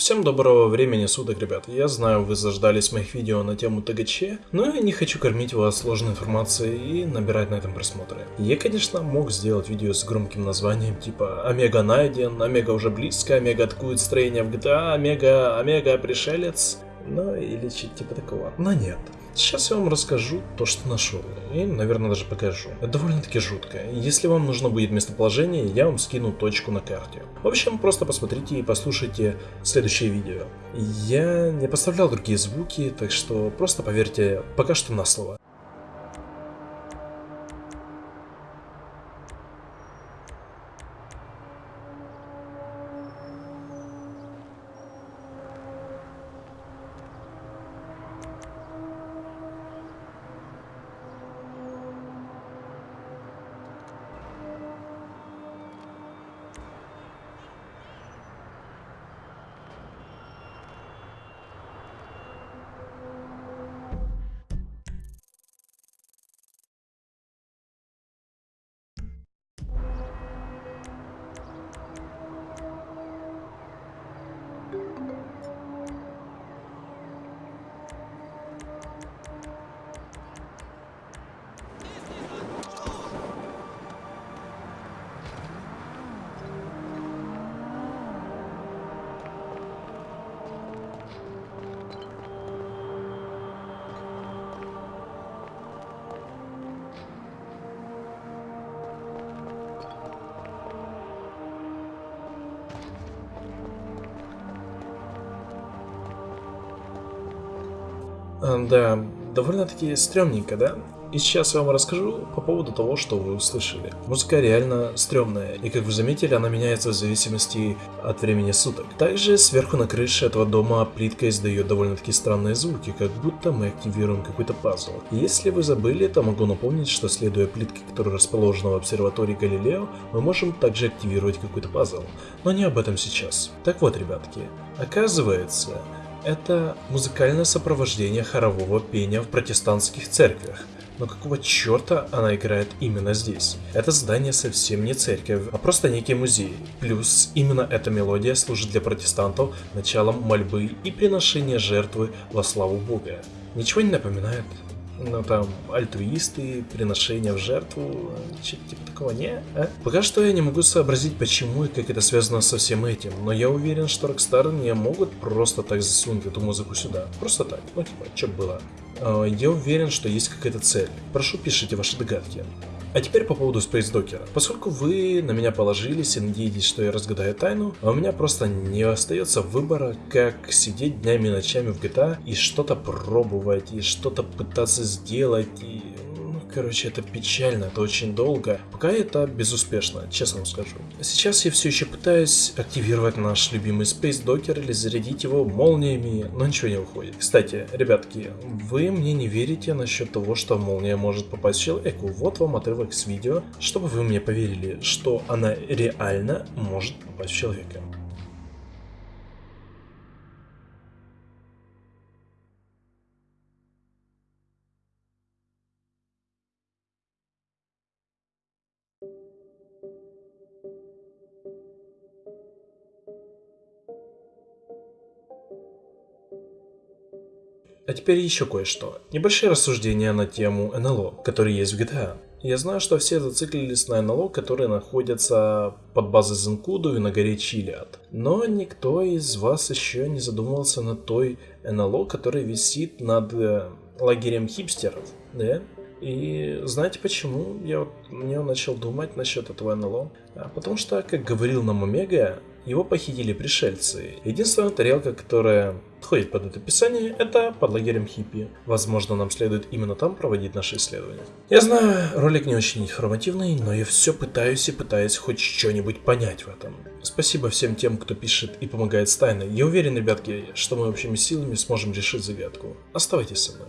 Всем доброго времени суток, ребят. Я знаю, вы заждались моих видео на тему ТГЧ, но я не хочу кормить вас сложной информацией и набирать на этом просмотры. Я, конечно, мог сделать видео с громким названием типа Омега найден, Омега уже близко, Омега атакует строение в GTA, Омега, Омега пришелец, ну или что-то типа такого. Но нет. Сейчас я вам расскажу то, что нашел, и, наверное, даже покажу. Это довольно-таки жутко. Если вам нужно будет местоположение, я вам скину точку на карте. В общем, просто посмотрите и послушайте следующее видео. Я не поставлял другие звуки, так что просто поверьте пока что на слово. Да, довольно-таки стрёмненько, да? И сейчас я вам расскажу по поводу того, что вы услышали. Музыка реально стрёмная, и как вы заметили, она меняется в зависимости от времени суток. Также сверху на крыше этого дома плитка издает довольно-таки странные звуки, как будто мы активируем какой-то пазл. Если вы забыли, то могу напомнить, что следуя плитке, которая расположена в обсерватории Галилео, мы можем также активировать какой-то пазл. Но не об этом сейчас. Так вот, ребятки, оказывается, это музыкальное сопровождение хорового пения в протестантских церквях. Но какого черта она играет именно здесь? Это здание совсем не церковь, а просто некий музей. Плюс именно эта мелодия служит для протестантов началом мольбы и приношения жертвы во славу Бога. Ничего не напоминает? Ну там, альтруисты, приношения в жертву, что-то типа такого, не? А? Пока что я не могу сообразить, почему и как это связано со всем этим, но я уверен, что Rockstar не могут просто так засунуть эту музыку сюда. Просто так, ну типа, что было. А, я уверен, что есть какая-то цель. Прошу, пишите ваши догадки. А теперь по поводу Docker. Поскольку вы на меня положились и надеетесь, что я разгадаю тайну, а у меня просто не остается выбора, как сидеть днями и ночами в GTA и что-то пробовать, и что-то пытаться сделать, и Короче, это печально, это очень долго. Пока это безуспешно, честно вам скажу. Сейчас я все еще пытаюсь активировать наш любимый Space Docker или зарядить его молниями, но ничего не выходит. Кстати, ребятки, вы мне не верите насчет того, что молния может попасть человеку. Вот вам отрывок с видео, чтобы вы мне поверили, что она реально может попасть в человека. А теперь еще кое-что. Небольшие рассуждения на тему НЛО, которые есть в GTA. Я знаю, что все зациклились на НЛО, которые находятся под базой Зенкуду и на горе Чилиад. Но никто из вас еще не задумывался над той НЛО, которая висит над э, лагерем хипстеров, да? И знаете почему я вот начал думать насчет этого НЛО? А потому что, как говорил нам Омега, его похитили пришельцы. Единственная тарелка, которая подходит под это описание, это под лагерем хиппи. Возможно, нам следует именно там проводить наши исследования. Я знаю, ролик не очень информативный, но я все пытаюсь и пытаюсь хоть что-нибудь понять в этом. Спасибо всем тем, кто пишет и помогает с тайной. Я уверен, ребятки, что мы общими силами сможем решить загадку. Оставайтесь со мной.